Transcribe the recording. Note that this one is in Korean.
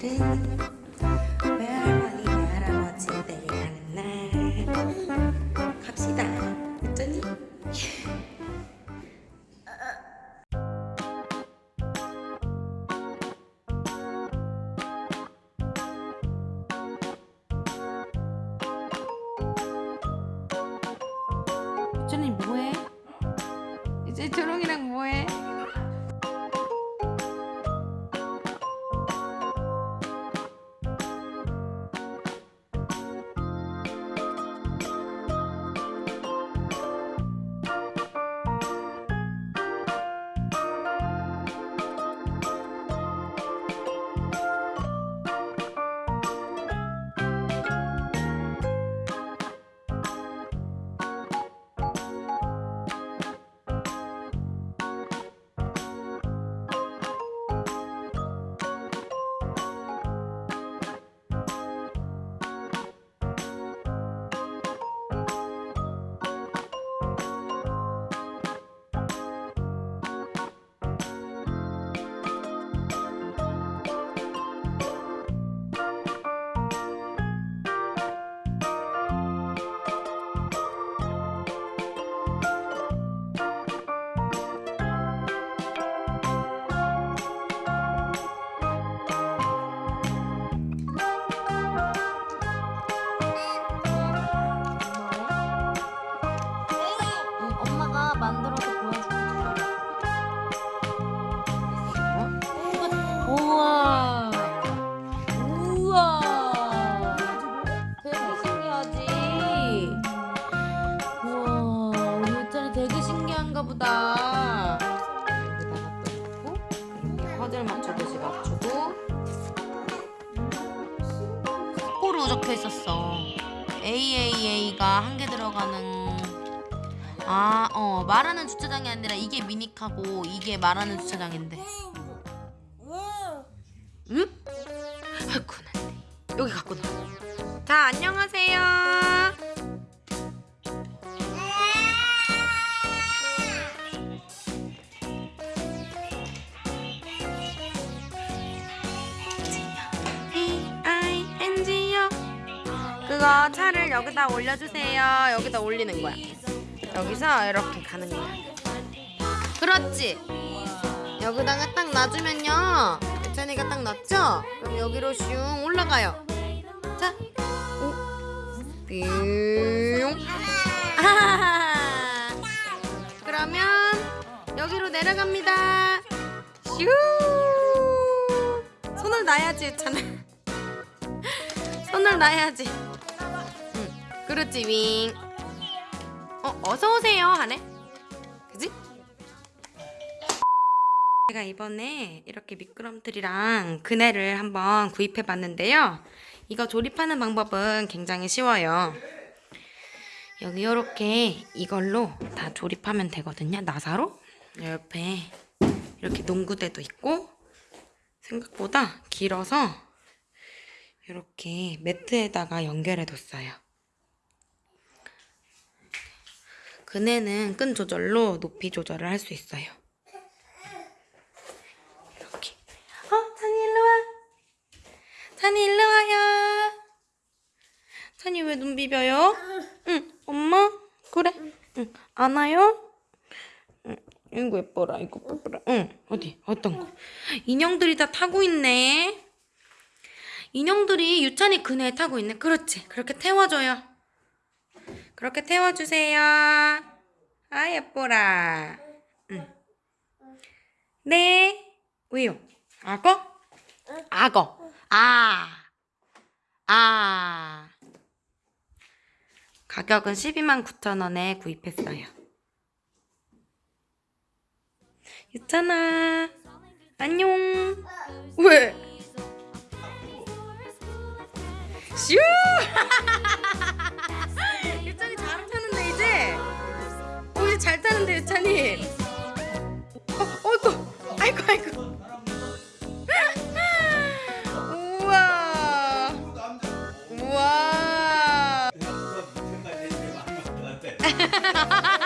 오늘은 외할머니 외할아버지 내려가는 날 갑시다 어쩌니? 어쩌니 뭐해? 이제 초롱이랑 뭐해? 적혀 있었어. AAA가 한 개 들어가는 아, 어, 말하는 주차장이 아니라 이게 미니카고 이게 말하는 주차장인데. 응? 아이고, 나 여기 갖고 나. 자, 안녕하세요. 그거 차를 여기다 올려주세요. 여기다 올리는 거야. 여기서 이렇게 가는 거야. 그렇지? 여기다가 딱 놔주면요. 예찬이가 딱 놨죠? 그럼 여기로 슝 올라가요. 자. 오. 뿅 아하하하. 그러면 여기로 내려갑니다. 슈 손을 놔야지 예찬아 손을 놔야지. 응 그렇지 윙 어, 어서 오세요 하네. 그지? 제가 이번에 이렇게 미끄럼틀이랑 그네를 한번 구입해 봤는데요. 이거 조립하는 방법은 굉장히 쉬워요. 여기 이렇게 이걸로 다 조립하면 되거든요. 나사로. 옆에 이렇게 농구대도 있고 생각보다 길어서 이렇게 매트에다가 연결해 뒀어요. 그네는 끈 조절로 높이 조절을 할 수 있어요. 이렇게. 어, 찬이 일로 와. 찬이 일로 와요. 찬이 왜 눈 비벼요? 응, 엄마? 그래. 응, 안아요? 응, 이거 예뻐라, 이거 예뻐라. 응, 어디, 어떤 거? 인형들이 다 타고 있네. 인형들이 유찬이 그네에 타고 있네. 그렇지. 그렇게 태워줘요. 그렇게 태워주세요. 아, 예뻐라. 응. 네. 왜요? 악어? 악어. 아. 아. 가격은 12만 9천 원에 구입했어요. 유찬아. 안녕. 왜? 슈! 언니. 어, 어, 아이고 아이고. 우와. 우와. 아,